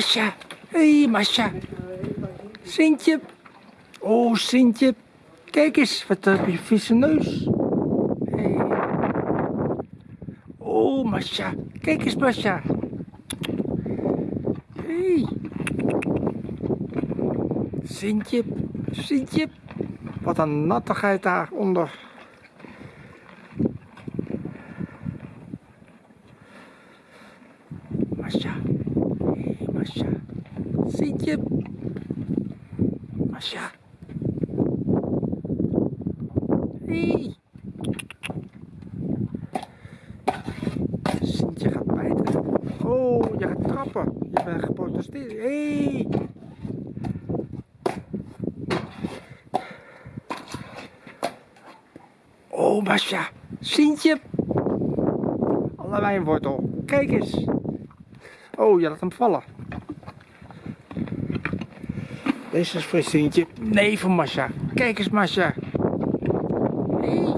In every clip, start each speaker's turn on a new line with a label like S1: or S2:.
S1: Masha. Hé, hey, Masha. Sintje. Oh, Sintje. Kijk eens, wat heb je vieze neus. Hey. Oh, Masha. Kijk eens, Masha. Hey. Sintje. Sintje. Wat een nattigheid daaronder. Masha. Hey, Masha. Sintje. Masha. Hey. Sintje gaat bijten. Oh, je gaat trappen. Je bent geprotesteerd. Hey. Oh, Masha. Sintje. Allebei een wortel. Kijk eens. Oh, je laat hem vallen. Deze is voor Sintje. Nee, voor Masha. Kijk eens, Masha. Hey.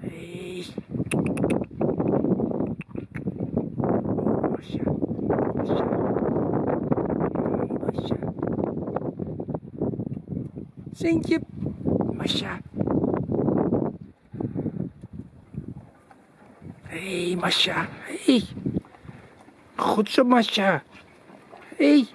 S1: Hey. Oh, Masha. Masha. Masha. Sintje. Masha. Hé, hey, Masha. Hey. Goed zo, Masha. Hey.